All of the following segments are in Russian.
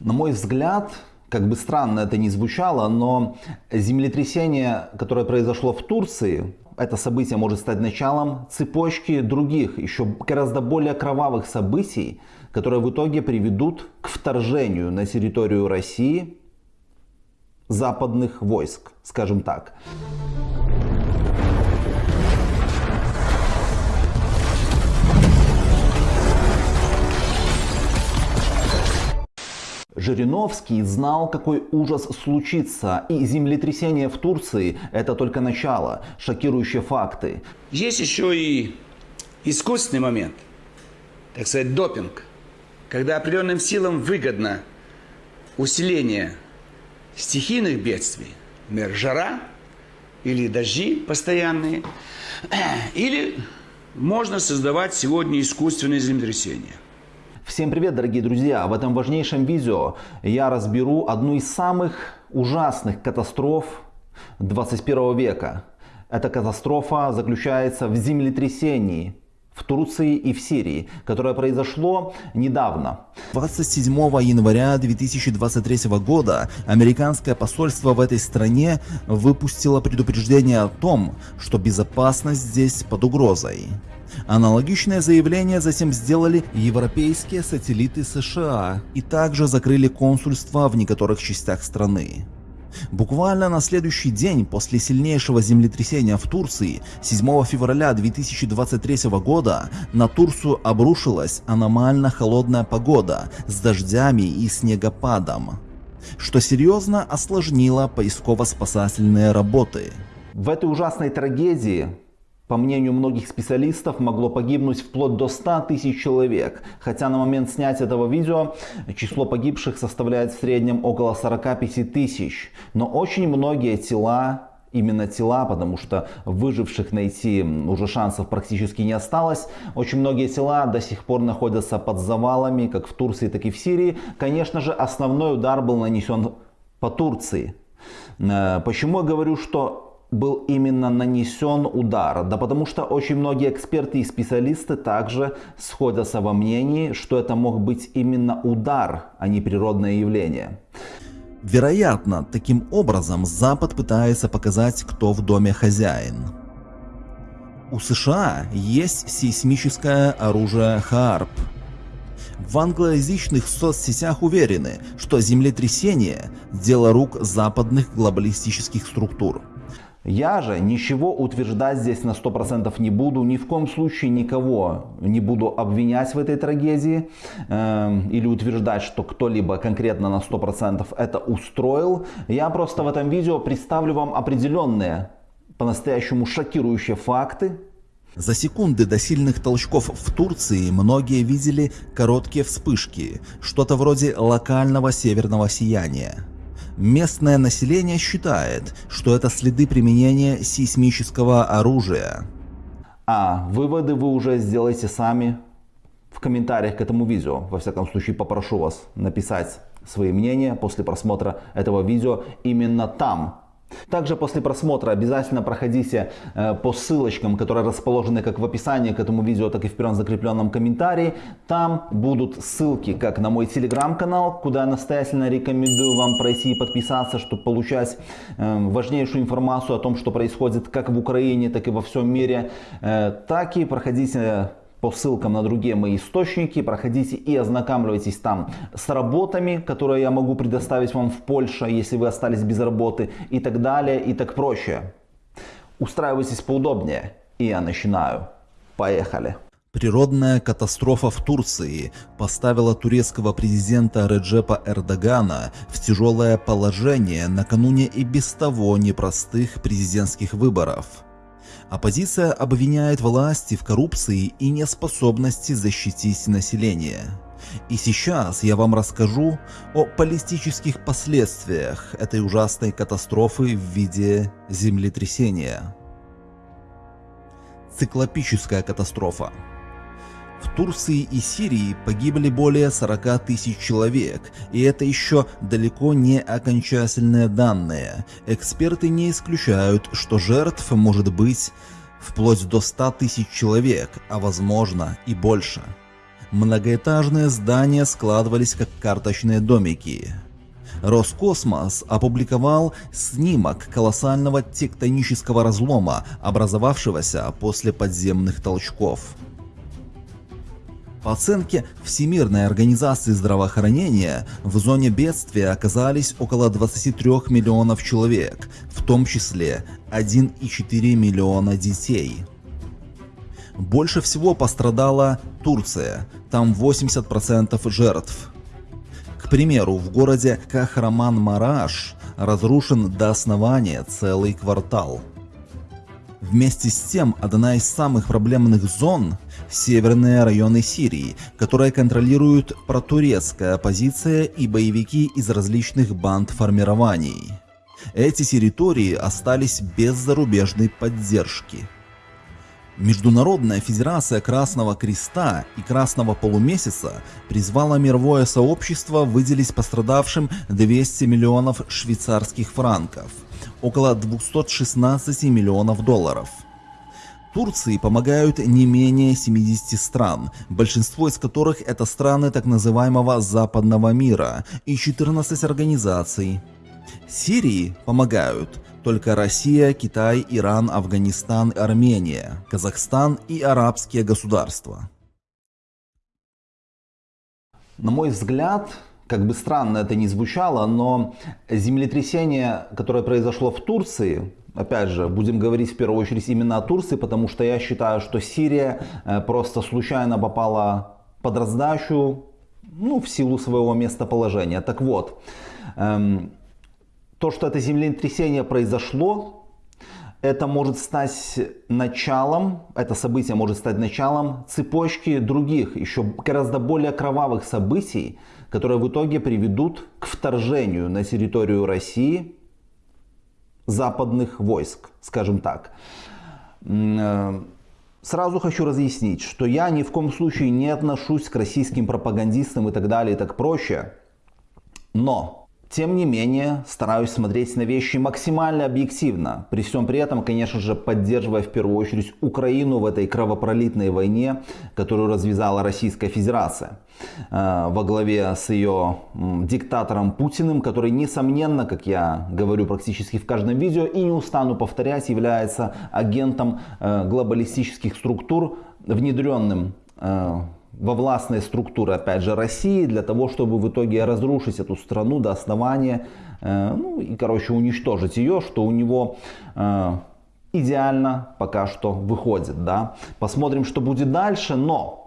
На мой взгляд, как бы странно это ни звучало, но землетрясение, которое произошло в Турции, это событие может стать началом цепочки других, еще гораздо более кровавых событий, которые в итоге приведут к вторжению на территорию России западных войск, скажем так. Жириновский знал, какой ужас случится, и землетрясение в Турции – это только начало, шокирующие факты. Есть еще и искусственный момент, так сказать, допинг, когда определенным силам выгодно усиление стихийных бедствий, например, жара или дожди постоянные, или можно создавать сегодня искусственные землетрясения. Всем привет, дорогие друзья! В этом важнейшем видео я разберу одну из самых ужасных катастроф 21 века. Эта катастрофа заключается в землетрясении в Турции и в Сирии, которое произошло недавно. 27 января 2023 года американское посольство в этой стране выпустило предупреждение о том, что безопасность здесь под угрозой. Аналогичное заявление затем сделали европейские сателлиты США и также закрыли консульства в некоторых частях страны. Буквально на следующий день после сильнейшего землетрясения в Турции 7 февраля 2023 года на Турцию обрушилась аномально холодная погода с дождями и снегопадом, что серьезно осложнило поисково-спасательные работы. В этой ужасной трагедии по мнению многих специалистов, могло погибнуть вплоть до 100 тысяч человек, хотя на момент снятия этого видео число погибших составляет в среднем около 45 тысяч. Но очень многие тела именно тела, потому что выживших найти уже шансов практически не осталось. Очень многие тела до сих пор находятся под завалами, как в Турции, так и в Сирии. Конечно же, основной удар был нанесен по Турции. Э, почему я говорю, что был именно нанесен удар? Да потому что очень многие эксперты и специалисты также сходятся во мнении, что это мог быть именно удар, а не природное явление. Вероятно, таким образом Запад пытается показать, кто в доме хозяин. У США есть сейсмическое оружие ХАРП. В англоязычных соцсетях уверены, что землетрясение – дело рук западных глобалистических структур. Я же ничего утверждать здесь на 100% не буду, ни в коем случае никого не буду обвинять в этой трагедии э, или утверждать, что кто-либо конкретно на 100% это устроил. Я просто в этом видео представлю вам определенные, по-настоящему шокирующие факты. За секунды до сильных толчков в Турции многие видели короткие вспышки, что-то вроде локального северного сияния. Местное население считает, что это следы применения сейсмического оружия. А выводы вы уже сделаете сами в комментариях к этому видео. Во всяком случае попрошу вас написать свои мнения после просмотра этого видео именно там, также после просмотра обязательно проходите э, по ссылочкам, которые расположены как в описании к этому видео, так и в первом закрепленном комментарии. Там будут ссылки как на мой телеграм-канал, куда я настоятельно рекомендую вам пройти и подписаться, чтобы получать э, важнейшую информацию о том, что происходит как в Украине, так и во всем мире. Э, так и проходите по ссылкам на другие мои источники, проходите и ознакомьтесь там с работами, которые я могу предоставить вам в Польше, если вы остались без работы и так далее и так проще. Устраивайтесь поудобнее, и я начинаю. Поехали! Природная катастрофа в Турции поставила турецкого президента Реджепа Эрдогана в тяжелое положение накануне и без того непростых президентских выборов – Оппозиция обвиняет власти в коррупции и неспособности защитить население. И сейчас я вам расскажу о политических последствиях этой ужасной катастрофы в виде землетрясения. Циклопическая катастрофа. Турции и Сирии погибли более 40 тысяч человек, и это еще далеко не окончательные данные. Эксперты не исключают, что жертв может быть вплоть до 100 тысяч человек, а возможно и больше. Многоэтажные здания складывались как карточные домики. Роскосмос опубликовал снимок колоссального тектонического разлома, образовавшегося после подземных толчков. По оценке Всемирной организации здравоохранения, в зоне бедствия оказались около 23 миллионов человек, в том числе 1,4 миллиона детей. Больше всего пострадала Турция, там 80% жертв. К примеру, в городе Кахраман-Мараш разрушен до основания целый квартал. Вместе с тем, одна из самых проблемных зон – северные районы Сирии, которые контролируют протурецкая оппозиция и боевики из различных банд формирований. Эти территории остались без зарубежной поддержки. Международная Федерация Красного Креста и Красного Полумесяца призвала мировое сообщество выделить пострадавшим 200 миллионов швейцарских франков – около 216 миллионов долларов. Турции помогают не менее 70 стран, большинство из которых это страны так называемого западного мира и 14 организаций. Сирии помогают только Россия, Китай, Иран, Афганистан, Армения, Казахстан и арабские государства. На мой взгляд, как бы странно это ни звучало, но землетрясение, которое произошло в Турции, опять же, будем говорить в первую очередь именно о Турции, потому что я считаю, что Сирия э, просто случайно попала под раздачу, ну, в силу своего местоположения. Так вот, эм, то, что это землетрясение произошло, это может стать началом, это событие может стать началом цепочки других, еще гораздо более кровавых событий, которые в итоге приведут к вторжению на территорию России западных войск, скажем так. Э, сразу хочу разъяснить, что я ни в коем случае не отношусь к российским пропагандистам и так далее и так проще. Но тем не менее, стараюсь смотреть на вещи максимально объективно, при всем при этом, конечно же, поддерживая в первую очередь Украину в этой кровопролитной войне, которую развязала Российская Федерация во главе с ее диктатором Путиным, который, несомненно, как я говорю практически в каждом видео и не устану повторять, является агентом э, глобалистических структур, внедренным э, во властные структуры, опять же, России, для того, чтобы в итоге разрушить эту страну до основания, э, ну и, короче, уничтожить ее, что у него э, идеально пока что выходит, да. Посмотрим, что будет дальше, но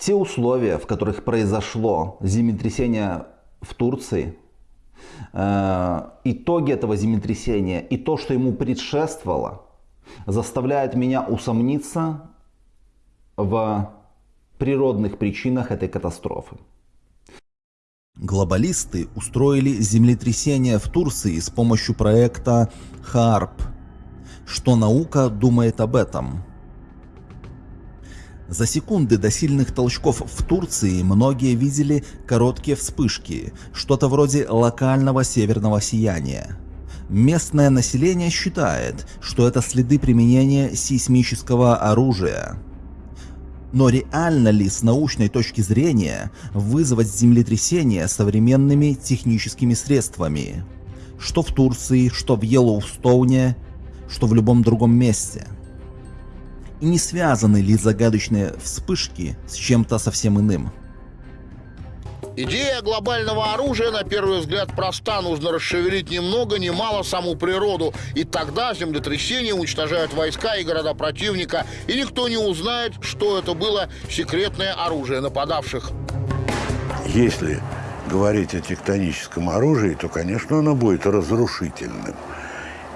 те условия, в которых произошло землетрясение в Турции, э, итоги этого землетрясения и то, что ему предшествовало, заставляет меня усомниться в природных причинах этой катастрофы. Глобалисты устроили землетрясение в Турции с помощью проекта ХАРП. Что наука думает об этом? За секунды до сильных толчков в Турции многие видели короткие вспышки, что-то вроде локального северного сияния. Местное население считает, что это следы применения сейсмического оружия. Но реально ли с научной точки зрения вызвать землетрясение современными техническими средствами? Что в Турции, что в Йеллоустоуне, что в любом другом месте. И не связаны ли загадочные вспышки с чем-то совсем иным? Идея глобального оружия, на первый взгляд, проста. Нужно расшевелить ни много ни мало саму природу. И тогда землетрясения уничтожают войска и города противника. И никто не узнает, что это было секретное оружие нападавших. Если говорить о тектоническом оружии, то, конечно, оно будет разрушительным.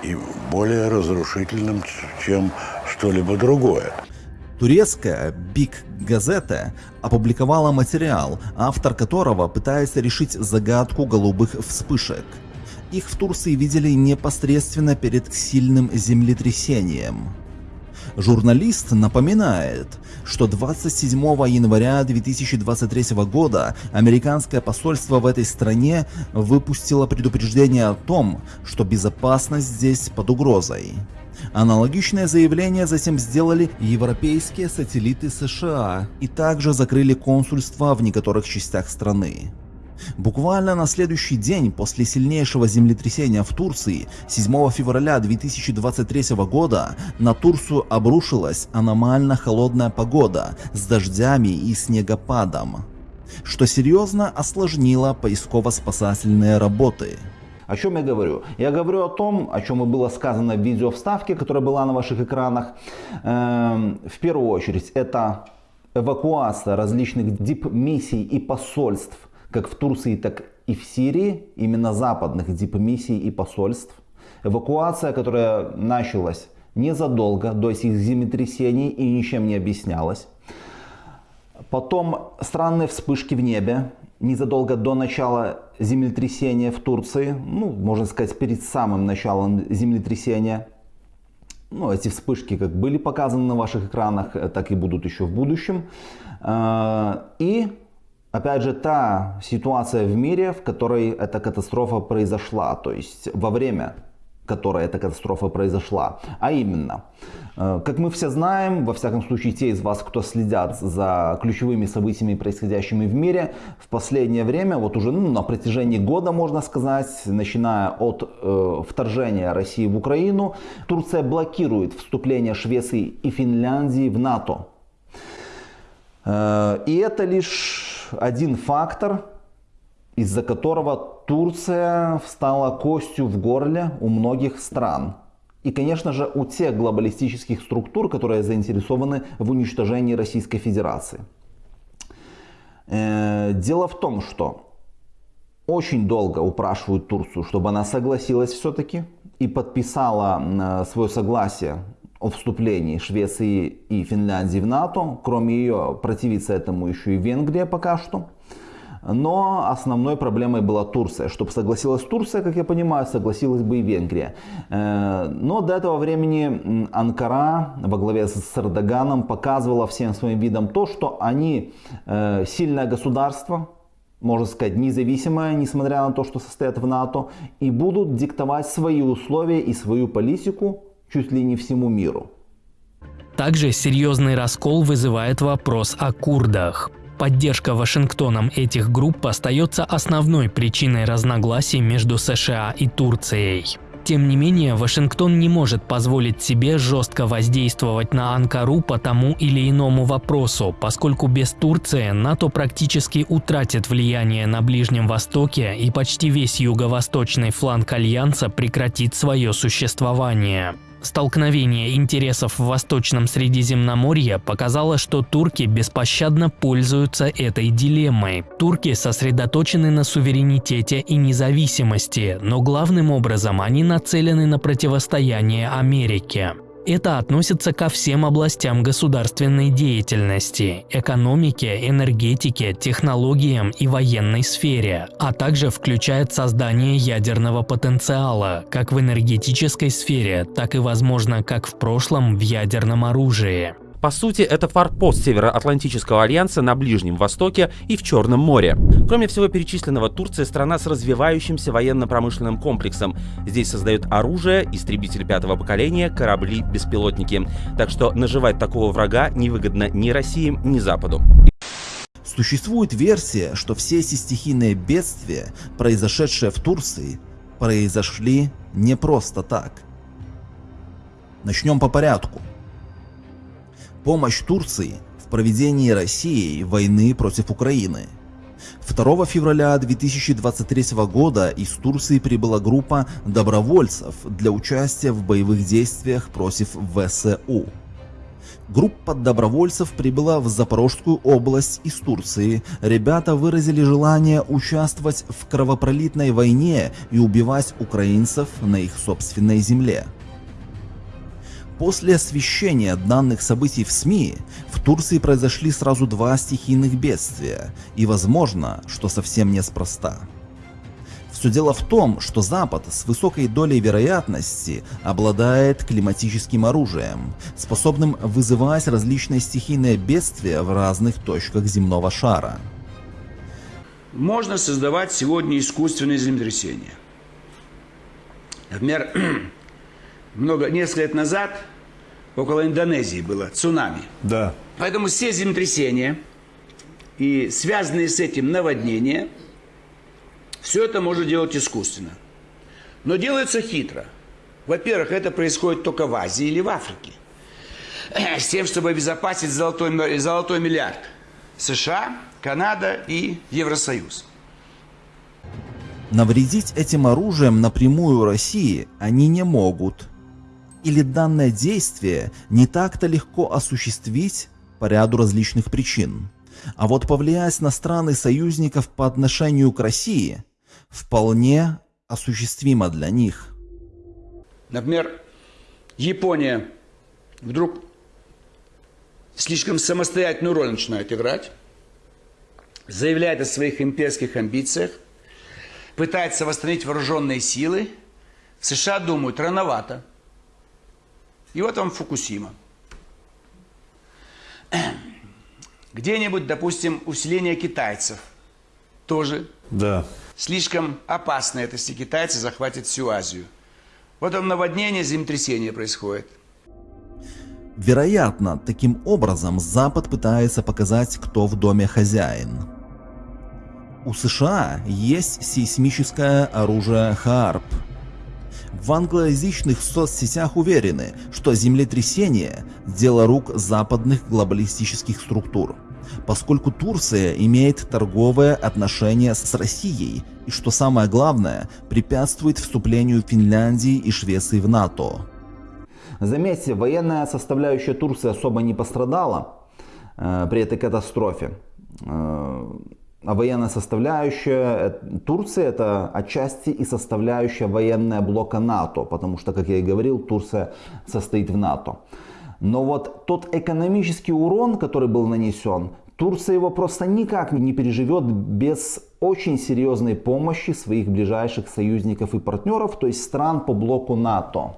И более разрушительным, чем что-либо другое. Турецкая Big Газета опубликовала материал, автор которого пытается решить загадку голубых вспышек. Их в Турции видели непосредственно перед сильным землетрясением. Журналист напоминает, что 27 января 2023 года американское посольство в этой стране выпустило предупреждение о том, что безопасность здесь под угрозой. Аналогичное заявление затем сделали европейские сателлиты США и также закрыли консульства в некоторых частях страны. Буквально на следующий день после сильнейшего землетрясения в Турции 7 февраля 2023 года на Турцию обрушилась аномально холодная погода с дождями и снегопадом, что серьезно осложнило поисково-спасательные работы. О чем я говорю? Я говорю о том, о чем и было сказано в видео вставке, которая была на ваших экранах. Эм, в первую очередь, это эвакуация различных дипмиссий и посольств, как в Турции, так и в Сирии, именно западных дипмиссий и посольств. Эвакуация, которая началась незадолго до этих землетрясений и ничем не объяснялась. Потом странные вспышки в небе, незадолго до начала землетрясения в Турции, ну, можно сказать, перед самым началом землетрясения. Ну, эти вспышки как были показаны на ваших экранах, так и будут еще в будущем. А, и, опять же, та ситуация в мире, в которой эта катастрофа произошла, то есть во время которой эта катастрофа произошла. А именно, э, как мы все знаем, во всяком случае те из вас, кто следят за ключевыми событиями, происходящими в мире, в последнее время, вот уже ну, на протяжении года, можно сказать, начиная от э, вторжения России в Украину, Турция блокирует вступление Швеции и Финляндии в НАТО. Э, и это лишь один фактор, из-за которого Турция встала костью в горле у многих стран. И, конечно же, у тех глобалистических структур, которые заинтересованы в уничтожении Российской Федерации. Э, дело в том, что очень долго упрашивают Турцию, чтобы она согласилась все-таки и подписала э, свое согласие о вступлении Швеции и Финляндии в НАТО. Кроме ее, противится этому еще и Венгрия пока что. Но основной проблемой была Турция. Чтобы согласилась Турция, как я понимаю, согласилась бы и Венгрия. Э, но до этого времени Анкара во главе с Эрдоганом показывала всем своим видом то, что они э, сильное государство, можно сказать, независимое, несмотря на то, что состоят в НАТО, и будут диктовать свои условия и свою политику чуть ли не всему миру. Также серьезный раскол вызывает вопрос о курдах. Поддержка Вашингтоном этих групп остается основной причиной разногласий между США и Турцией. Тем не менее, Вашингтон не может позволить себе жестко воздействовать на Анкару по тому или иному вопросу, поскольку без Турции НАТО практически утратит влияние на Ближнем Востоке и почти весь юго-восточный фланг Альянса прекратит свое существование. Столкновение интересов в Восточном Средиземноморье показало, что турки беспощадно пользуются этой дилеммой. Турки сосредоточены на суверенитете и независимости, но главным образом они нацелены на противостояние Америке. Это относится ко всем областям государственной деятельности – экономике, энергетике, технологиям и военной сфере, а также включает создание ядерного потенциала, как в энергетической сфере, так и, возможно, как в прошлом в ядерном оружии. По сути, это форпост Североатлантического альянса на Ближнем Востоке и в Черном море. Кроме всего перечисленного, Турция – страна с развивающимся военно-промышленным комплексом. Здесь создают оружие, истребители пятого поколения, корабли, беспилотники. Так что наживать такого врага невыгодно ни России, ни Западу. Существует версия, что все эти стихийные бедствия, произошедшие в Турции, произошли не просто так. Начнем по порядку. Помощь Турции в проведении Россией войны против Украины. 2 февраля 2023 года из Турции прибыла группа добровольцев для участия в боевых действиях против ВСУ. Группа добровольцев прибыла в Запорожскую область из Турции. Ребята выразили желание участвовать в кровопролитной войне и убивать украинцев на их собственной земле. После освещения данных событий в СМИ, в Турции произошли сразу два стихийных бедствия, и возможно, что совсем неспроста. Все дело в том, что Запад с высокой долей вероятности обладает климатическим оружием, способным вызывать различные стихийные бедствия в разных точках земного шара. Можно создавать сегодня искусственные землетрясения. Например, много, несколько лет назад около Индонезии было цунами. Да. Поэтому все землетрясения и связанные с этим наводнения, все это можно делать искусственно. Но делается хитро. Во-первых, это происходит только в Азии или в Африке. С тем, чтобы обезопасить золотой, золотой миллиард. США, Канада и Евросоюз. Навредить этим оружием напрямую России они не могут. Или данное действие не так-то легко осуществить по ряду различных причин. А вот повлиять на страны союзников по отношению к России вполне осуществимо для них. Например, Япония вдруг слишком самостоятельную роль начинает играть, заявляет о своих имперских амбициях, пытается восстановить вооруженные силы. В США думают, рановато. И вот вам Фукусима. Где-нибудь, допустим, усиление китайцев. Тоже Да. слишком опасно это, если китайцы захватят всю Азию. Вот там наводнение, землетрясение происходит. Вероятно, таким образом Запад пытается показать, кто в доме хозяин. У США есть сейсмическое оружие ХААРП. В англоязычных соцсетях уверены, что землетрясение – дело рук западных глобалистических структур, поскольку Турция имеет торговые отношения с Россией и, что самое главное, препятствует вступлению Финляндии и Швеции в НАТО. Заметьте, военная составляющая Турции особо не пострадала э, при этой катастрофе. Э, военная составляющая э, Турции это отчасти и составляющая военная блока НАТО, потому что, как я и говорил, Турция состоит в НАТО. Но вот тот экономический урон, который был нанесен, Турция его просто никак не переживет без очень серьезной помощи своих ближайших союзников и партнеров, то есть стран по блоку НАТО.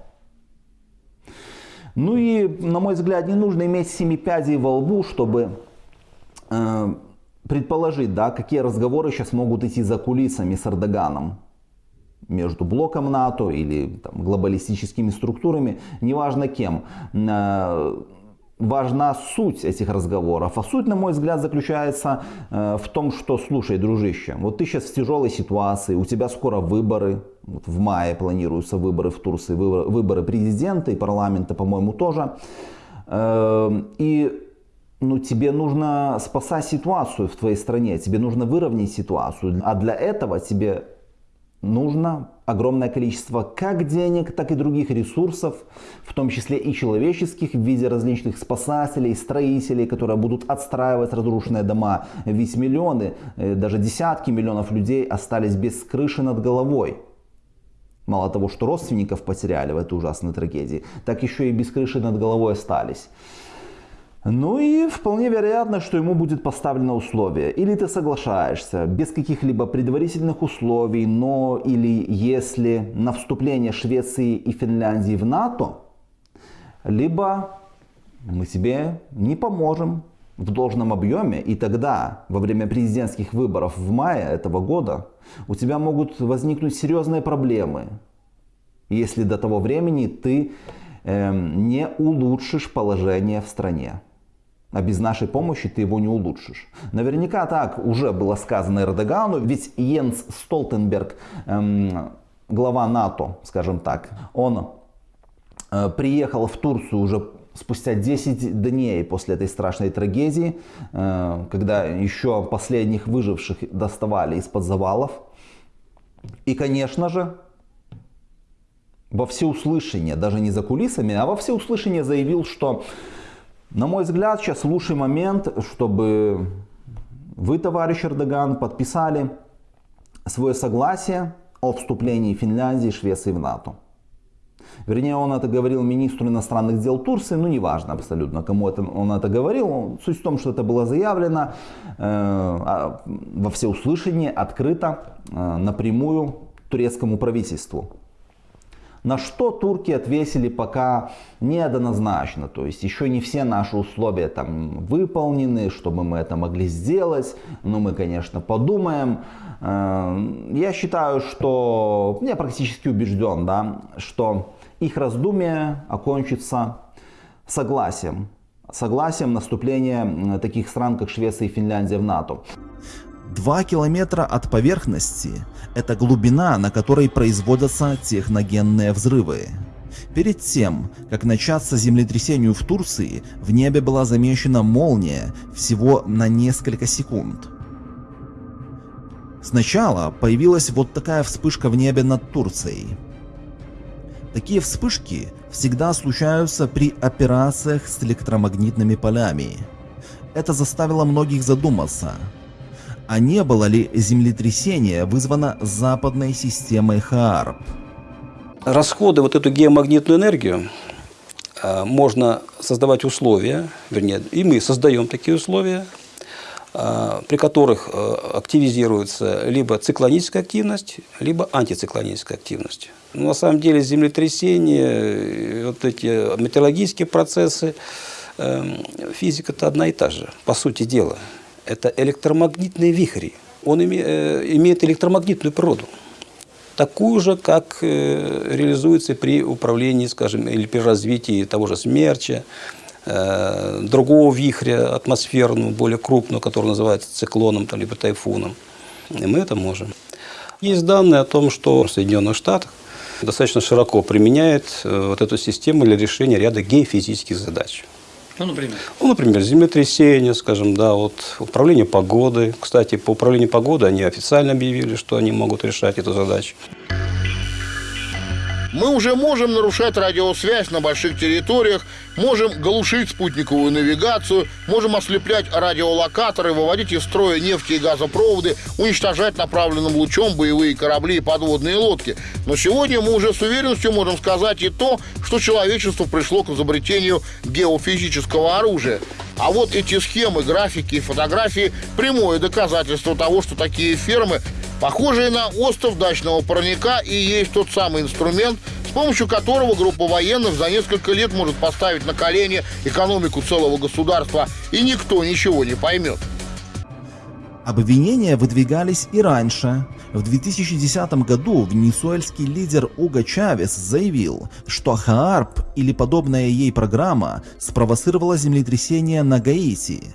Ну и, на мой взгляд, не нужно иметь семи пядей во лбу, чтобы э, предположить, да, какие разговоры сейчас могут идти за кулисами с Эрдоганом между блоком НАТО или там, глобалистическими структурами, неважно кем. Э, важна суть этих разговоров. А суть, на мой взгляд, заключается э, в том, что, слушай, дружище, вот ты сейчас в тяжелой ситуации, у тебя скоро выборы, вот в мае планируются выборы в Турции, выборы, выборы президента и парламента, по-моему, тоже. Э, и ну, тебе нужно спасать ситуацию в твоей стране, тебе нужно выровнять ситуацию. А для этого тебе нужно огромное количество как денег, так и других ресурсов, в том числе и человеческих, в виде различных спасателей, строителей, которые будут отстраивать разрушенные дома. Ведь миллионы, э, даже десятки миллионов людей остались без крыши над головой. Мало того, что родственников потеряли в этой ужасной трагедии, так еще и без крыши над головой остались. Ну и вполне вероятно, что ему будет поставлено условие. Или ты соглашаешься без каких-либо предварительных условий, но или если на вступление Швеции и Финляндии в НАТО, либо мы тебе не поможем в должном объеме, и тогда, во время президентских выборов в мае этого года, у тебя могут возникнуть серьезные проблемы, если до того времени ты э, не улучшишь положение в стране. А без нашей помощи ты его не улучшишь. Наверняка так уже было сказано Эрдогану, ведь Йенс Столтенберг, эм, глава НАТО, скажем так, он э, приехал в Турцию уже спустя 10 дней после этой страшной трагедии, э, когда еще последних выживших доставали из-под завалов. И, конечно же, во всеуслышание, даже не за кулисами, а во всеуслышание заявил, что на мой взгляд, сейчас лучший момент, чтобы вы, товарищ Эрдоган, подписали свое согласие о вступлении Финляндии и Швеции в НАТО. Вернее, он это говорил министру иностранных дел Турции, ну неважно абсолютно, кому это, он это говорил. Суть в том, что это было заявлено э, а, во всеуслышание, открыто, э, напрямую турецкому правительству. На что турки ответили пока неоднозначно, то есть еще не все наши условия там выполнены, чтобы мы это могли сделать, но мы, конечно, подумаем. Э, я считаю, что, я практически убежден, да, что их раздумие окончится согласием. Согласием наступления таких стран, как Швеция и Финляндия в НАТО. Два километра от поверхности – это глубина, на которой производятся техногенные взрывы. Перед тем, как начаться землетрясению в Турции, в небе была замечена молния всего на несколько секунд. Сначала появилась вот такая вспышка в небе над Турцией. Такие вспышки всегда случаются при операциях с электромагнитными полями. Это заставило многих задуматься, а не было ли землетрясение вызвано западной системой Хаарп. Расходы вот эту геомагнитную энергию э, можно создавать условия, вернее, и мы создаем такие условия, э, при которых э, активизируется либо циклоническая активность, либо антициклоническая активность. Но на самом деле землетрясения, вот эти метеорологические процессы, физика-то одна и та же, по сути дела. Это электромагнитные вихри. Он имеет электромагнитную природу такую же, как э, реализуется при управлении, скажем, или при развитии того же смерча, э, другого вихря атмосферного, более крупного, который называется циклоном там, либо тайфуном. И мы это можем. Есть данные о том, что в Соединенных Штатах достаточно широко применяет э, вот эту систему для решения ряда геофизических задач. Ну, например? Ну, например, землетрясение, скажем, да, вот управление погодой. Кстати, по управлению погодой они официально объявили, что они могут решать эту задачу. Мы уже можем нарушать радиосвязь на больших территориях, можем глушить спутниковую навигацию, можем ослеплять радиолокаторы, выводить из строя нефти и газопроводы, уничтожать направленным лучом боевые корабли и подводные лодки. Но сегодня мы уже с уверенностью можем сказать и то, что человечество пришло к изобретению геофизического оружия. А вот эти схемы, графики и фотографии – прямое доказательство того, что такие фермы похожие на остров дачного парника и есть тот самый инструмент, с помощью которого группа военных за несколько лет может поставить на колени экономику целого государства, и никто ничего не поймет. Обвинения выдвигались и раньше. В 2010 году венесуэльский лидер Уго Чавес заявил, что ХААРП или подобная ей программа спровоцировала землетрясение на Гаити.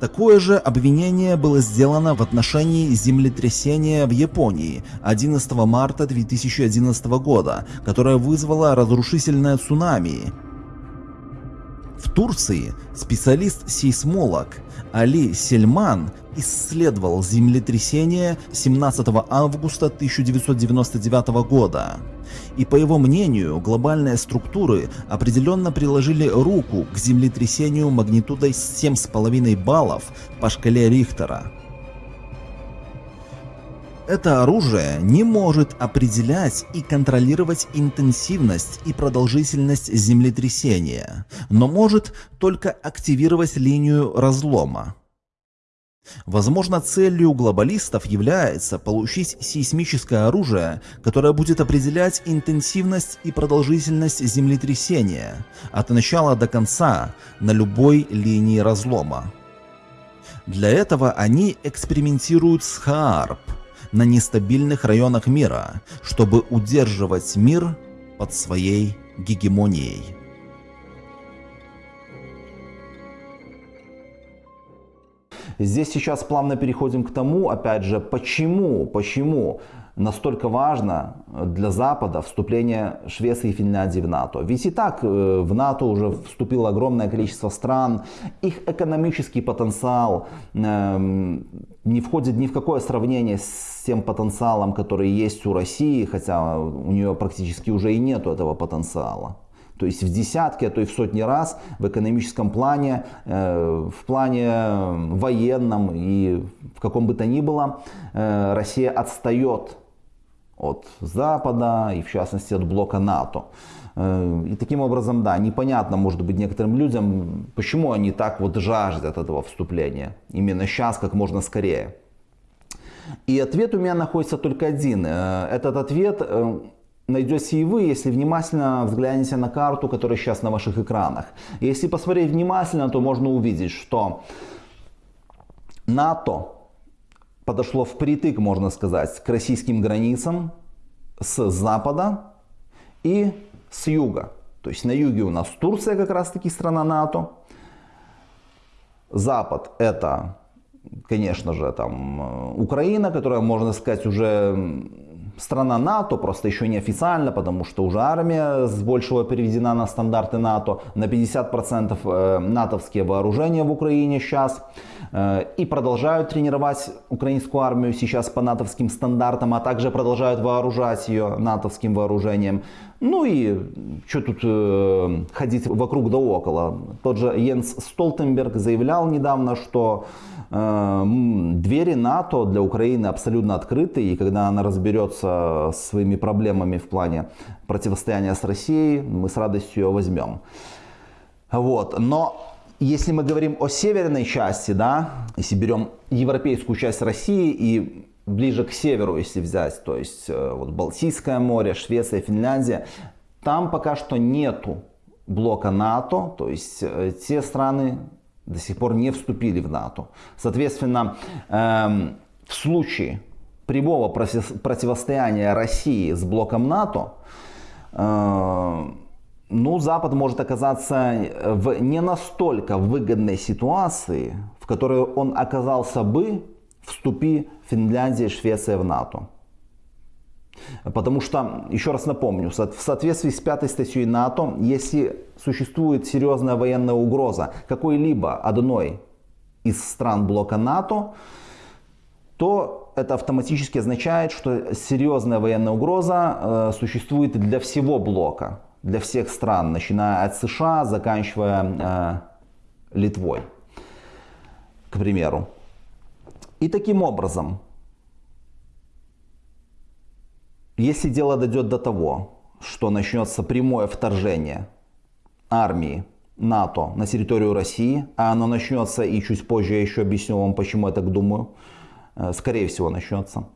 Такое же обвинение было сделано в отношении землетрясения в Японии 11 марта 2011 года, которое вызвало разрушительное цунами. В Турции специалист-сейсмолог Али Сельман исследовал землетрясение 17 августа 1999 года. И по его мнению, глобальные структуры определенно приложили руку к землетрясению магнитудой 7,5 баллов по шкале Рихтера. Это оружие не может определять и контролировать интенсивность и продолжительность землетрясения, но может только активировать линию разлома. Возможно, целью глобалистов является получить сейсмическое оружие, которое будет определять интенсивность и продолжительность землетрясения от начала до конца на любой линии разлома. Для этого они экспериментируют с ХААРП – на нестабильных районах мира, чтобы удерживать мир под своей гегемонией. Здесь сейчас плавно переходим к тому, опять же, почему, почему настолько важно для Запада вступление Швеции и Финляндии в НАТО. Ведь и так э, в НАТО уже вступило огромное количество стран, их экономический потенциал эм, не входит ни в какое сравнение с тем потенциалом, который есть у России, хотя у нее практически уже и нету этого потенциала. То есть в десятки, а то и в сотни раз в экономическом плане, э, в плане военном и в каком бы то ни было, э, Россия отстает от Запада и в частности от блока НАТО. Э, и таким образом, да, непонятно, может быть, некоторым людям, почему они так вот жаждут этого вступления. Именно сейчас, как можно скорее. И ответ у меня находится только один. Э, этот ответ э, найдете и вы, если внимательно взглянете на карту, которая сейчас на ваших экранах. Если посмотреть внимательно, то можно увидеть, что НАТО подошло впритык, можно сказать, к российским границам с запада и с юга. То есть на юге у нас Турция как раз таки страна НАТО. Запад это, конечно же, там э, Украина, которая, можно сказать, уже страна НАТО, просто еще не официально, потому что уже армия с большего переведена на стандарты НАТО, на 50% э, натовские вооружения в Украине сейчас. Э, и продолжают тренировать украинскую армию сейчас по натовским стандартам, а также продолжают вооружать ее натовским вооружением. Ну и что тут э, ходить вокруг да около. Тот же Йенс Столтенберг заявлял недавно, что двери НАТО для Украины абсолютно открыты, и когда она разберется с своими проблемами в плане противостояния с Россией, мы с радостью ее возьмем. Вот. Но если мы говорим о северной части, да, если берем европейскую часть России и ближе к северу, если взять, то есть э, вот Балтийское море, Швеция, Финляндия, там пока что нету блока НАТО, то есть э, те страны до сих пор не вступили в НАТО. Соответственно, эм, в случае прямого противостояния России с блоком НАТО, э, ну, Запад может оказаться в не настолько выгодной ситуации, в которой он оказался бы, вступи Финляндия и Швеция в НАТО. Потому что, еще раз напомню, в соответствии с пятой статьей НАТО, если существует серьезная военная угроза какой-либо одной из стран блока НАТО, то это автоматически означает, что серьезная военная угроза э, существует для всего блока, для всех стран, начиная от США, заканчивая э, Литвой, к примеру. И таким образом, если дело дойдет до того, что начнется прямое вторжение армии НАТО на территорию России, а оно начнется, и чуть позже я еще объясню вам, почему я так думаю, э, скорее всего начнется,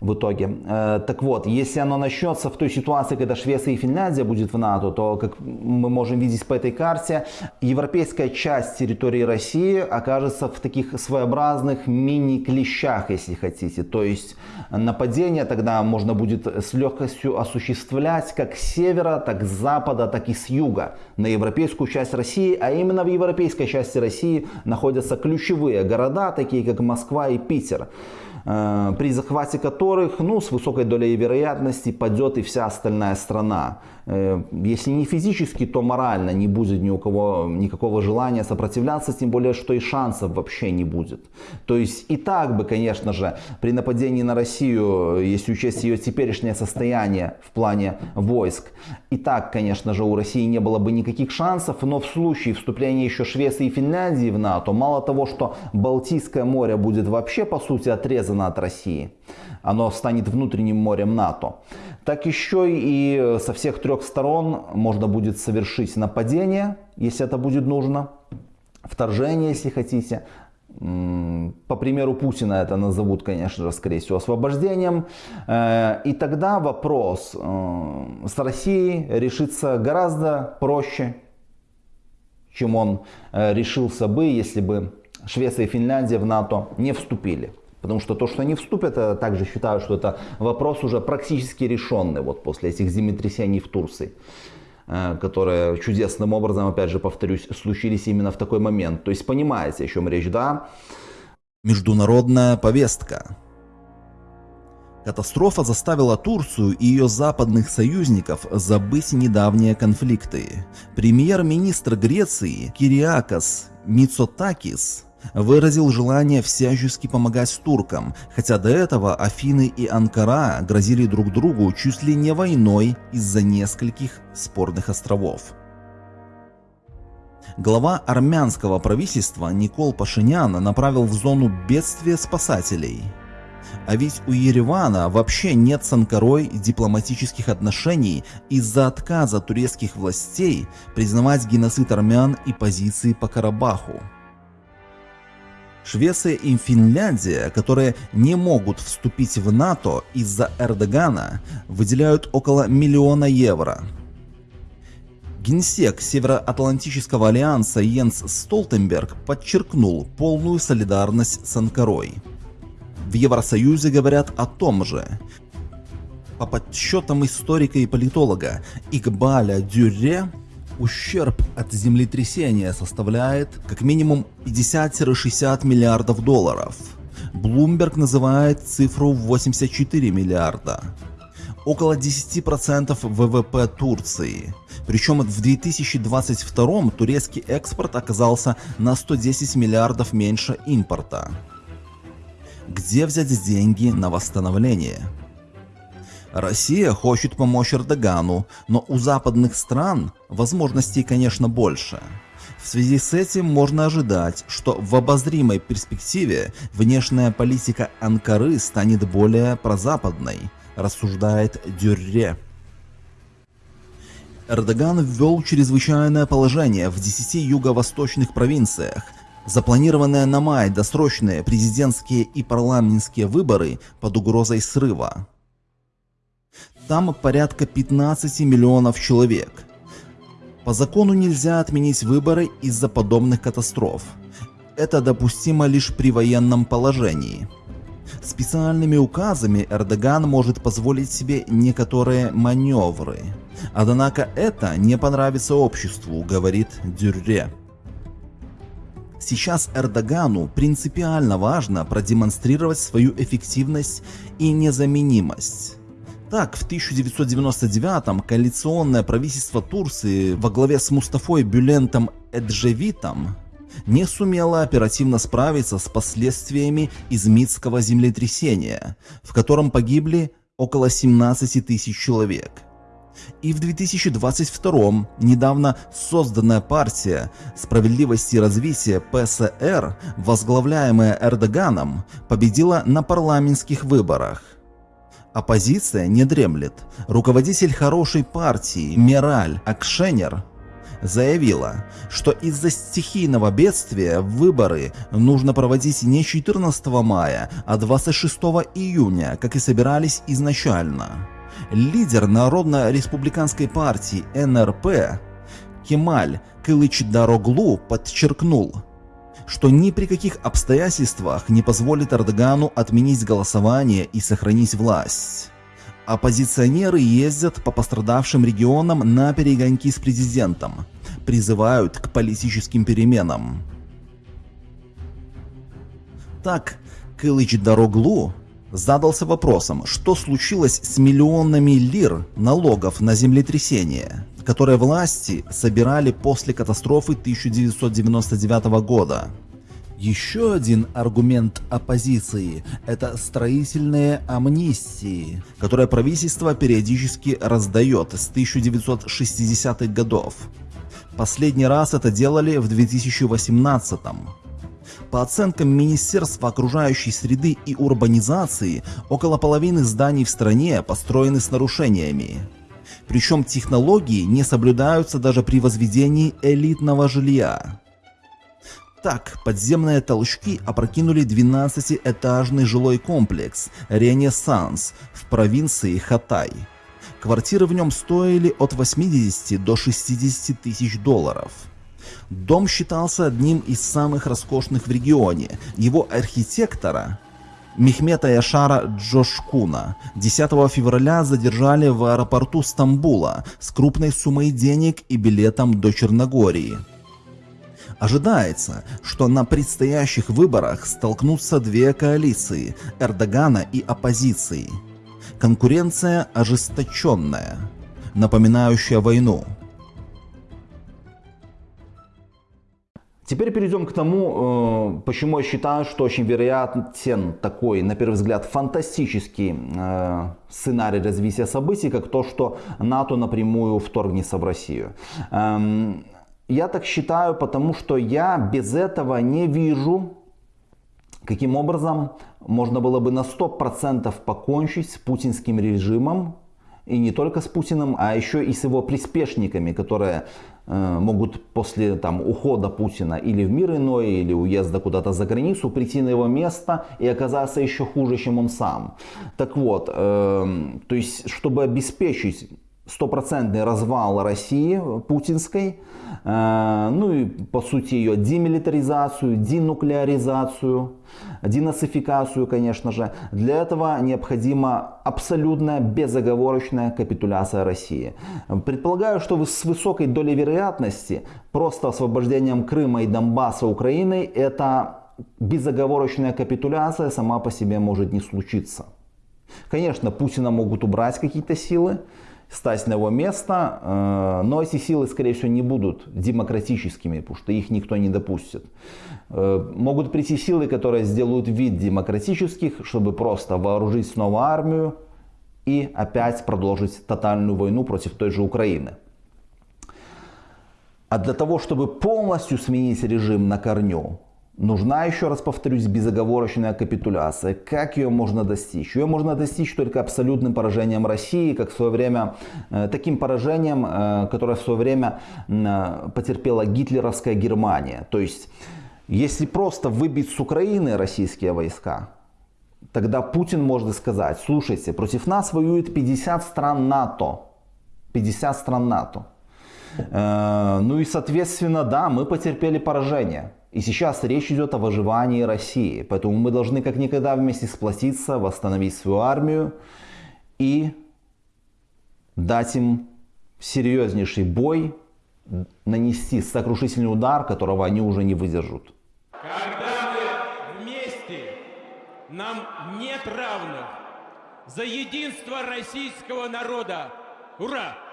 в итоге. Э, так вот, если оно начнется в той ситуации, когда Швеция и Финляндия будет в НАТО, то, как мы можем видеть по этой карте, европейская часть территории России окажется в таких своеобразных мини-клещах, если хотите. То есть нападение тогда можно будет с легкостью осуществлять как с севера, так с запада, так и с юга на европейскую часть России. А именно в европейской части России находятся ключевые города, такие как Москва и Питер. Э, при захвате которых ну, с высокой долей вероятности падет и вся остальная страна. Э, если не физически, то морально не будет ни у кого никакого желания сопротивляться, тем более, что и шансов вообще не будет. То есть и так бы, конечно же, при нападении на Россию, если учесть ее теперешнее состояние в плане войск, и так, конечно же, у России не было бы никаких шансов, но в случае вступления еще Швеции и Финляндии в НАТО, мало того, что Балтийское море будет вообще, по сути, отрезано от России, оно станет внутренним морем НАТО, так еще и со всех трех сторон можно будет совершить нападение, если это будет нужно, вторжение, если хотите. По примеру Путина это назовут, конечно же, скорее всего, освобождением. Э, и тогда вопрос э, с Россией решится гораздо проще, чем он э, решился бы, если бы Швеция и Финляндия в НАТО не вступили. Потому что то, что они вступят, я также считаю, что это вопрос уже практически решенный вот после этих землетрясений в Турции э, которые чудесным образом, опять же повторюсь, случились именно в такой момент. То есть понимаете, о чем речь, да? Международная повестка. Катастрофа заставила Турцию и ее западных союзников забыть недавние конфликты. Премьер-министр Греции Кириакос Мицотакис выразил желание всячески помогать туркам, хотя до этого Афины и Анкара грозили друг другу чуть ли не войной из-за нескольких спорных островов. Глава армянского правительства Никол Пашинян направил в зону бедствия спасателей. А ведь у Еревана вообще нет с Анкарой дипломатических отношений из-за отказа турецких властей признавать геноцид армян и позиции по Карабаху. Швеция и Финляндия, которые не могут вступить в НАТО из-за Эрдогана, выделяют около миллиона евро. Генсек Североатлантического альянса Йенс Столтенберг подчеркнул полную солидарность с Анкарой. В Евросоюзе говорят о том же. По подсчетам историка и политолога Игбаля Дюрре, ущерб от землетрясения составляет как минимум 50-60 миллиардов долларов. Bloomberg называет цифру 84 миллиарда. Около 10% ВВП Турции. Причем в 2022 турецкий экспорт оказался на 110 миллиардов меньше импорта. Где взять деньги на восстановление? Россия хочет помочь Эрдогану, но у западных стран возможностей, конечно, больше. В связи с этим можно ожидать, что в обозримой перспективе внешняя политика Анкары станет более прозападной, рассуждает Дюрре. Эрдоган ввел чрезвычайное положение в 10 юго-восточных провинциях. Запланированные на май досрочные президентские и парламентские выборы под угрозой срыва. Там порядка 15 миллионов человек. По закону нельзя отменить выборы из-за подобных катастроф. Это допустимо лишь при военном положении. Специальными указами Эрдоган может позволить себе некоторые маневры. Однако это не понравится обществу, говорит Дюрре. Сейчас Эрдогану принципиально важно продемонстрировать свою эффективность и незаменимость. Так, в 1999-м коалиционное правительство Турции во главе с Мустафой Бюлентом Эджевитом не сумело оперативно справиться с последствиями измитского землетрясения, в котором погибли около 17 тысяч человек. И в 2022 недавно созданная партия справедливости и развития ПСР, возглавляемая Эрдоганом, победила на парламентских выборах. Оппозиция не дремлет. Руководитель хорошей партии Мираль Акшенер заявила, что из-за стихийного бедствия выборы нужно проводить не 14 мая, а 26 июня, как и собирались изначально. Лидер Народно-республиканской партии НРП Кемаль Кылыч-Дароглу подчеркнул, что ни при каких обстоятельствах не позволит Эрдогану отменить голосование и сохранить власть. Оппозиционеры ездят по пострадавшим регионам на перегонки с президентом, призывают к политическим переменам. Так, Кылыч Дороглу задался вопросом, что случилось с миллионами лир налогов на землетрясение, которые власти собирали после катастрофы 1999 года. Еще один аргумент оппозиции – это строительные амнистии, которые правительство периодически раздает с 1960-х годов. Последний раз это делали в 2018 -м. По оценкам Министерства окружающей среды и урбанизации, около половины зданий в стране построены с нарушениями. Причем технологии не соблюдаются даже при возведении элитного жилья. Так, подземные толчки опрокинули 12-этажный жилой комплекс «Ренессанс» в провинции Хатай. Квартиры в нем стоили от 80 до 60 тысяч долларов. Дом считался одним из самых роскошных в регионе. Его архитектора Мехмета Яшара Джошкуна 10 февраля задержали в аэропорту Стамбула с крупной суммой денег и билетом до Черногории. Ожидается, что на предстоящих выборах столкнутся две коалиции – Эрдогана и оппозиции. Конкуренция ожесточенная, напоминающая войну. Теперь перейдем к тому, э, почему я считаю, что очень вероятен такой, на первый взгляд, фантастический э, сценарий развития событий, как то, что НАТО напрямую вторгнется в Россию. Эм, я так считаю, потому что я без этого не вижу, каким образом можно было бы на 100% покончить с путинским режимом, и не только с Путиным, а еще и с его приспешниками, которые э, могут после там, ухода Путина или в мир иной, или уезда куда-то за границу, прийти на его место и оказаться еще хуже, чем он сам. Так вот, э, то есть, чтобы обеспечить стопроцентный развал России путинской, э, ну и по сути ее демилитаризацию, денуклеаризацию, денацификацию, конечно же. Для этого необходима абсолютная безоговорочная капитуляция России. Предполагаю, что с высокой долей вероятности просто освобождением Крыма и Донбасса Украиной это безоговорочная капитуляция сама по себе может не случиться. Конечно, Путина могут убрать какие-то силы, стать на его место, э, но эти силы, скорее всего, не будут демократическими, потому что их никто не допустит. Э, могут прийти силы, которые сделают вид демократических, чтобы просто вооружить снова армию и опять продолжить тотальную войну против той же Украины. А для того, чтобы полностью сменить режим на корню, Нужна, еще раз повторюсь, безоговорочная капитуляция. Как ее можно достичь? Ее можно достичь только абсолютным поражением России, как в свое время, э, таким поражением, э, которое в свое время э, потерпела гитлеровская Германия. То есть, если просто выбить с Украины российские войска, тогда Путин может сказать, слушайте, против нас воюет 50 стран НАТО. 50 стран НАТО. Ну и, соответственно, да, мы потерпели поражение. И сейчас речь идет о выживании России. Поэтому мы должны как никогда вместе сплотиться, восстановить свою армию и дать им серьезнейший бой, нанести сокрушительный удар, которого они уже не выдержат. Когда мы вместе, нам нет равных. За единство российского народа. Ура!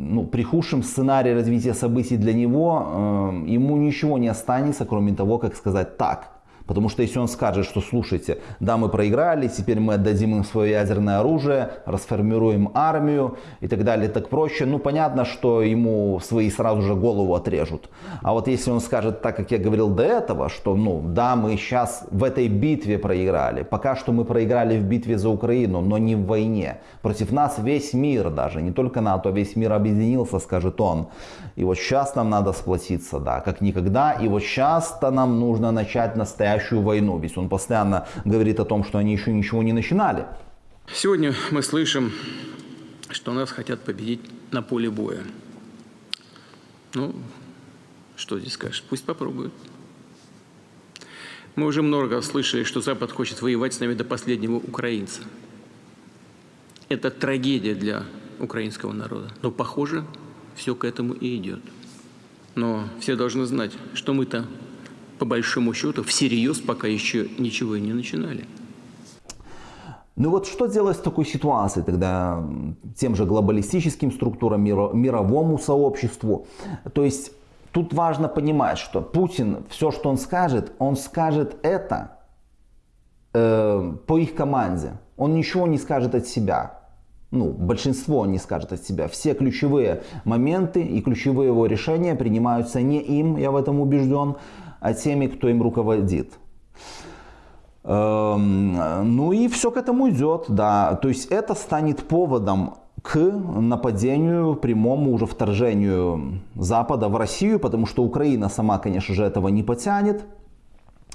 Ну, при худшем сценарии развития событий для него э, ему ничего не останется, кроме того, как сказать так. Потому что если он скажет, что слушайте, да, мы проиграли, теперь мы отдадим им свое ядерное оружие, расформируем армию и так далее, так проще, ну понятно, что ему свои сразу же голову отрежут. А вот если он скажет, так как я говорил до этого, что ну да, мы сейчас в этой битве проиграли, пока что мы проиграли в битве за Украину, но не в войне. Против нас весь мир даже, не только НАТО, весь мир объединился, скажет он. И вот сейчас нам надо сплотиться, да, как никогда. И вот сейчас-то нам нужно начать настоящую настоящую войну. Ведь он постоянно говорит о том, что они еще ничего не начинали. Сегодня мы слышим, что нас хотят победить на поле боя. Ну, что здесь скажешь? Пусть попробуют. Мы уже много слышали, что Запад хочет воевать с нами до последнего украинца. Это трагедия для украинского народа. Но, похоже, все к этому и идет. Но все должны знать, что мы-то по большому счету, всерьез пока еще ничего и не начинали. Ну вот что делать в такой ситуации тогда тем же глобалистическим структурам, мировому сообществу? То есть тут важно понимать, что Путин, все, что он скажет, он скажет это э, по их команде. Он ничего не скажет от себя. Ну, большинство не скажет от себя. Все ключевые моменты и ключевые его решения принимаются не им, я в этом убежден, а теми, кто им руководит. Эм, ну и все к этому идет, да. То есть это станет поводом к нападению, прямому уже вторжению Запада в Россию, потому что Украина сама, конечно же, этого не потянет.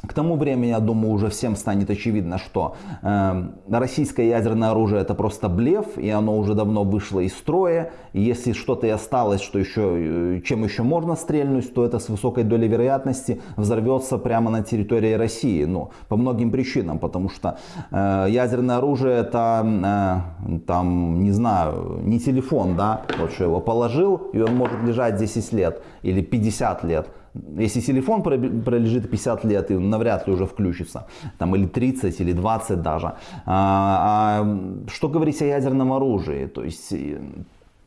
К тому времени, я думаю, уже всем станет очевидно, что э, российское ядерное оружие это просто блеф, и оно уже давно вышло из строя. И если что-то и осталось, что еще, э, чем еще можно стрельнуть, то это с высокой долей вероятности взорвется прямо на территории России. Ну, по многим причинам, потому что э, ядерное оружие это, э, там, не знаю, не телефон, да, вот что его положил, и он может лежать 10 лет или 50 лет. Если телефон пролежит 50 лет, и навряд ли уже включится, там, или 30, или 20 даже. А, а что говорить о ядерном оружии? То есть э,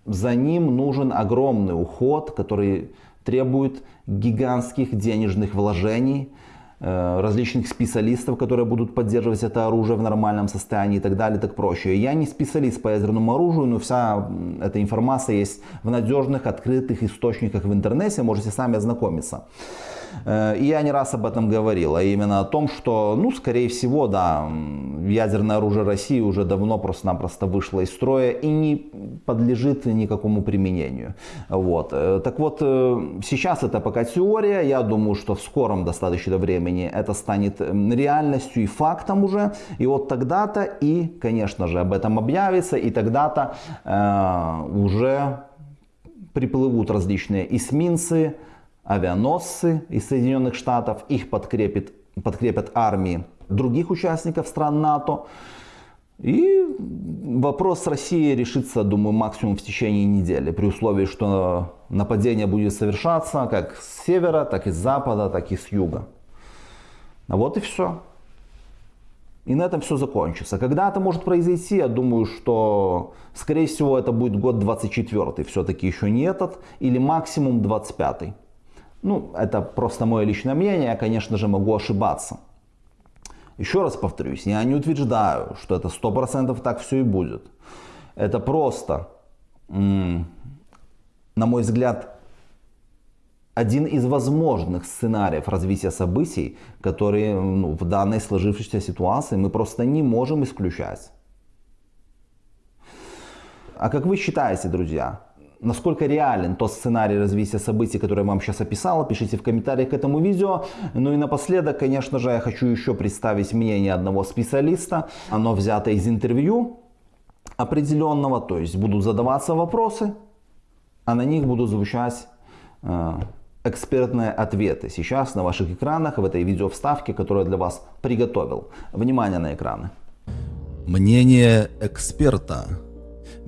за ним нужен огромный уход, который требует гигантских денежных вложений, различных специалистов, которые будут поддерживать это оружие в нормальном состоянии и так далее, так проще. Я не специалист по ядерному оружию, но вся эта информация есть в надежных, открытых источниках в интернете, можете сами ознакомиться. Э, и я не раз об этом говорил, а именно о том, что, ну, скорее всего, да, ядерное оружие России уже давно просто-напросто вышло из строя и не подлежит никакому применению. Вот. Э, так вот, э, сейчас это пока теория, я думаю, что в скором достаточно времени времени это станет реальностью и фактом уже. И вот тогда-то и, конечно же, об этом объявится, и тогда-то э, уже приплывут различные эсминцы, авианосцы из Соединенных Штатов, их подкрепит, подкрепят армии других участников стран НАТО. И вопрос с Россией решится, думаю, максимум в течение недели, при условии, что нападение будет совершаться как с севера, так и с запада, так и с юга. А вот и все. И на этом все закончится. Когда это может произойти, я думаю, что, скорее всего, это будет год 24, все-таки еще не этот, или максимум 25. Ну, это просто мое личное мнение, я, конечно же, могу ошибаться. Еще раз повторюсь, я не утверждаю, что это 100% так все и будет. Это просто, на мой взгляд, один из возможных сценариев развития событий, которые ну, в данной сложившейся ситуации мы просто не можем исключать. А как вы считаете, друзья, насколько реален тот сценарий развития событий, который я вам сейчас описал, пишите в комментариях к этому видео. Ну и напоследок, конечно же, я хочу еще представить мнение одного специалиста. Оно взято из интервью определенного, то есть будут задаваться вопросы, а на них будут звучать э, экспертные ответы. Сейчас на ваших экранах в этой видео вставке, которую я для вас приготовил. Внимание на экраны. Мнение эксперта.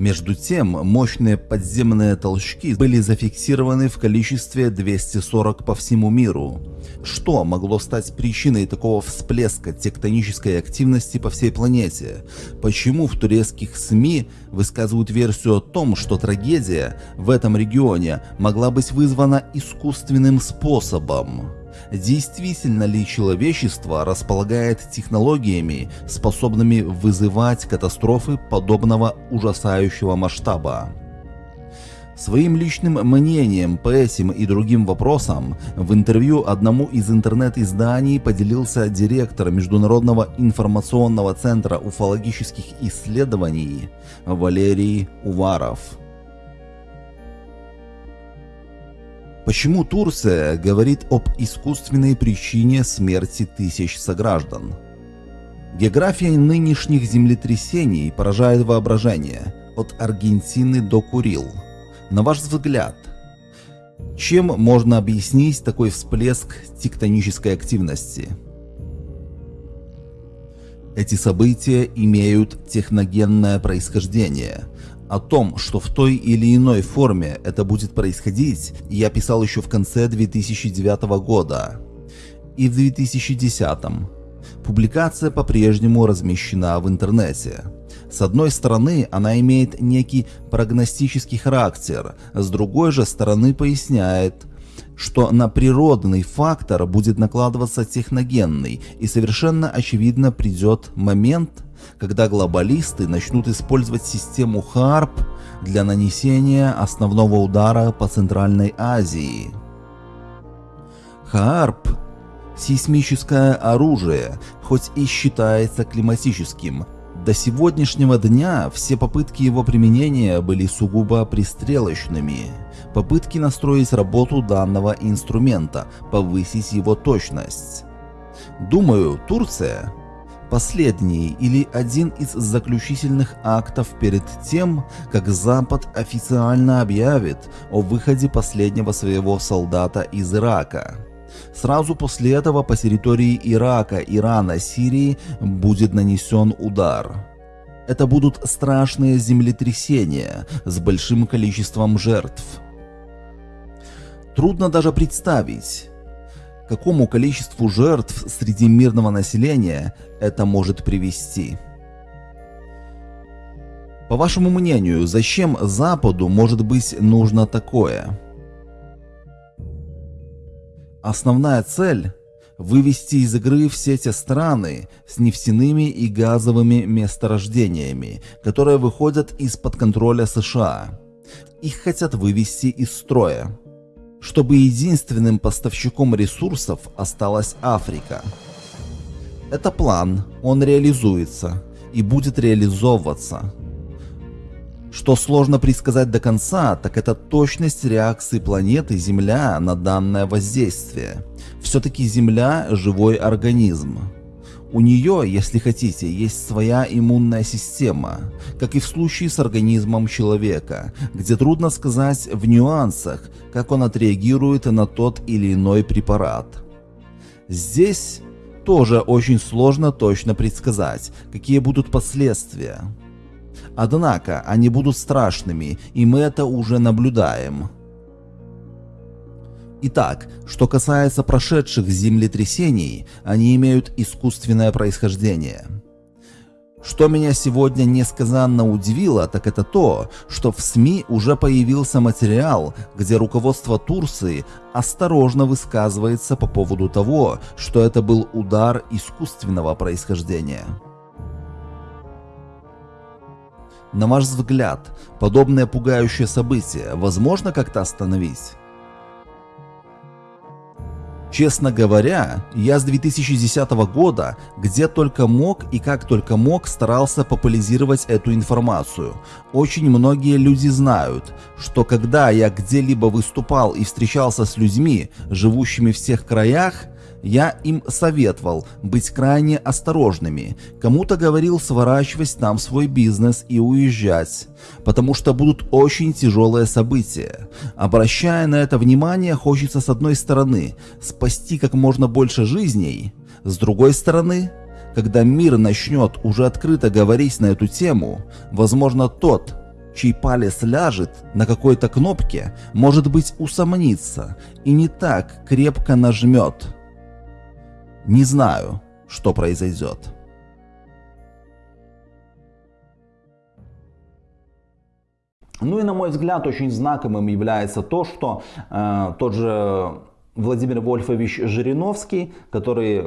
Между тем, мощные подземные толчки были зафиксированы в количестве 240 по всему миру. Что могло стать причиной такого всплеска тектонической активности по всей планете? Почему в турецких СМИ высказывают версию о том, что трагедия в этом регионе могла быть вызвана искусственным способом? Действительно ли человечество располагает технологиями, способными вызывать катастрофы подобного ужасающего масштаба? Своим личным мнением по этим и другим вопросам в интервью одному из интернет-изданий поделился директор Международного информационного центра уфологических исследований Валерий Уваров. Почему Турция говорит об искусственной причине смерти тысяч сограждан? География нынешних землетрясений поражает воображение, от Аргентины до Курил. На ваш взгляд, чем можно объяснить такой всплеск тектонической активности? Эти события имеют техногенное происхождение, о том, что в той или иной форме это будет происходить, я писал еще в конце 2009 года и в 2010. Публикация по-прежнему размещена в интернете. С одной стороны, она имеет некий прогностический характер, с другой же стороны поясняет, что на природный фактор будет накладываться техногенный, и совершенно очевидно придет момент, когда глобалисты начнут использовать систему ХАРП для нанесения основного удара по Центральной Азии. ХАРП – сейсмическое оружие, хоть и считается климатическим. До сегодняшнего дня все попытки его применения были сугубо пристрелочными. Попытки настроить работу данного инструмента, повысить его точность. Думаю, Турция последний или один из заключительных актов перед тем, как Запад официально объявит о выходе последнего своего солдата из Ирака. Сразу после этого по территории Ирака, Ирана, Сирии будет нанесен удар. Это будут страшные землетрясения с большим количеством жертв. Трудно даже представить, какому количеству жертв среди мирного населения это может привести. По вашему мнению, зачем Западу может быть нужно такое? Основная цель – вывести из игры все те страны с нефтяными и газовыми месторождениями, которые выходят из-под контроля США. Их хотят вывести из строя чтобы единственным поставщиком ресурсов осталась Африка. Это план, он реализуется и будет реализовываться. Что сложно предсказать до конца, так это точность реакции планеты Земля на данное воздействие. Все-таки Земля – живой организм. У нее, если хотите, есть своя иммунная система, как и в случае с организмом человека, где трудно сказать в нюансах, как он отреагирует на тот или иной препарат. Здесь тоже очень сложно точно предсказать, какие будут последствия. Однако они будут страшными, и мы это уже наблюдаем. Итак, что касается прошедших землетрясений, они имеют искусственное происхождение. Что меня сегодня несказанно удивило, так это то, что в СМИ уже появился материал, где руководство Турции осторожно высказывается по поводу того, что это был удар искусственного происхождения. На ваш взгляд, подобное пугающее событие возможно как-то остановить? Честно говоря, я с 2010 года где только мог и как только мог старался популяризировать эту информацию. Очень многие люди знают, что когда я где-либо выступал и встречался с людьми, живущими в тех краях, я им советовал быть крайне осторожными. Кому-то говорил сворачивать там свой бизнес и уезжать, потому что будут очень тяжелые события. Обращая на это внимание, хочется с одной стороны спасти как можно больше жизней, с другой стороны, когда мир начнет уже открыто говорить на эту тему, возможно тот, чей палец ляжет на какой-то кнопке, может быть усомнится и не так крепко нажмет. Не знаю, что произойдет. Ну и на мой взгляд очень знаковым является то, что э, тот же Владимир Вольфович Жириновский, который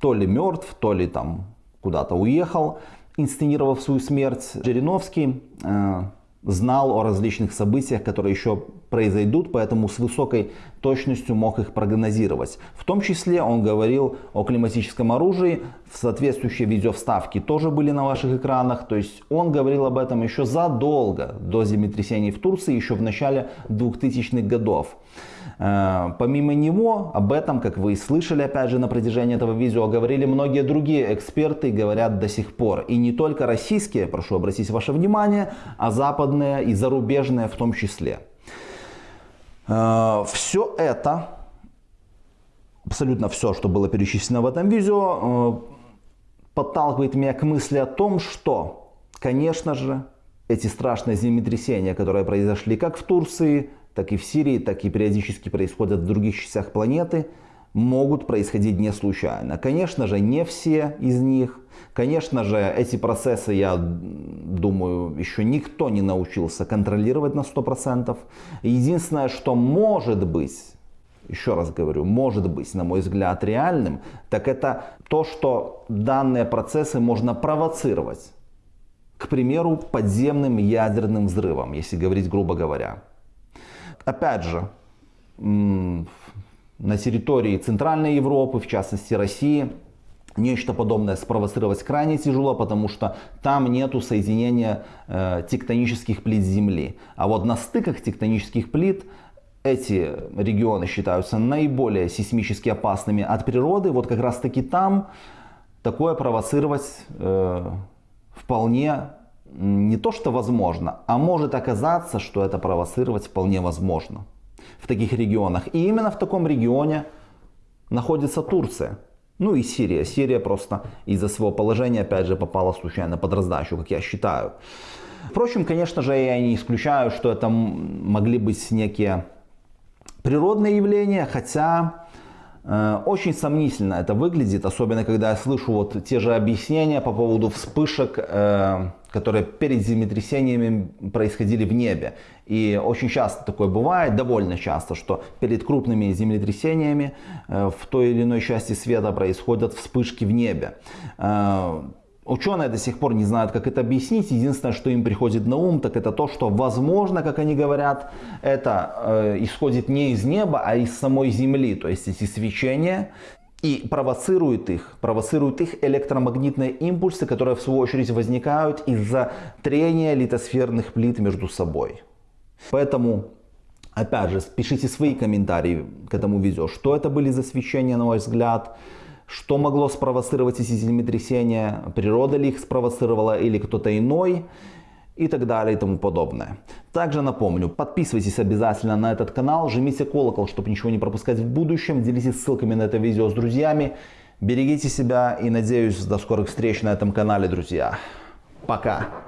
то ли мертв, то ли там куда-то уехал, инсценировав свою смерть, Жириновский э, знал о различных событиях, которые еще произойдут, поэтому с высокой точностью мог их прогнозировать. В том числе он говорил о климатическом оружии, соответствующие видеовставки тоже были на ваших экранах, то есть он говорил об этом еще задолго до землетрясений в Турции, еще в начале 2000-х годов. Э, помимо него, об этом, как вы и слышали опять же на протяжении этого видео, говорили многие другие эксперты, говорят до сих пор. И не только российские, прошу обратить ваше внимание, а западные и зарубежные в том числе. Э, все это, абсолютно все, что было перечислено в этом видео, э, подталкивает меня к мысли о том, что, конечно же, эти страшные землетрясения, которые произошли как в Турции, так и в Сирии, так и периодически происходят в других частях планеты, могут происходить не случайно. Конечно же, не все из них. Конечно же, эти процессы, я думаю, еще никто не научился контролировать на 100%. Единственное, что может быть, еще раз говорю, может быть, на мой взгляд, реальным, так это то, что данные процессы можно провоцировать. К примеру, подземным ядерным взрывом, если говорить грубо говоря. Опять же, на территории Центральной Европы, в частности России, нечто подобное спровоцировать крайне тяжело, потому что там нету соединения э, тектонических плит Земли. А вот на стыках тектонических плит эти регионы считаются наиболее сейсмически опасными от природы. Вот как раз таки там такое провоцировать э, вполне не то что возможно, а может оказаться, что это провоцировать вполне возможно в таких регионах. И именно в таком регионе находится Турция. Ну и Сирия. Сирия просто из-за своего положения, опять же, попала случайно под раздачу, как я считаю. Впрочем, конечно же, я не исключаю, что это могли быть некие природные явления, хотя очень сомнительно это выглядит, особенно когда я слышу вот те же объяснения по поводу вспышек э, которые перед землетрясениями происходили в небе. И очень часто такое бывает, довольно часто, что перед крупными землетрясениями э, в той или иной части света происходят вспышки в небе. Ученые до сих пор не знают, как это объяснить. Единственное, что им приходит на ум, так это то, что возможно, как они говорят, это э, исходит не из неба, а из самой Земли. То есть эти свечения и провоцирует их, провоцирует их электромагнитные импульсы, которые в свою очередь возникают из-за трения литосферных плит между собой. Поэтому Опять же, пишите свои комментарии к этому видео. Что это были за свечения, на ваш взгляд? Что могло спровоцировать эти землетрясения? Природа ли их спровоцировала или кто-то иной? И так далее и тому подобное. Также напомню, подписывайтесь обязательно на этот канал, жмите колокол, чтобы ничего не пропускать в будущем, делитесь ссылками на это видео с друзьями. Берегите себя и надеюсь до скорых встреч на этом канале, друзья. Пока!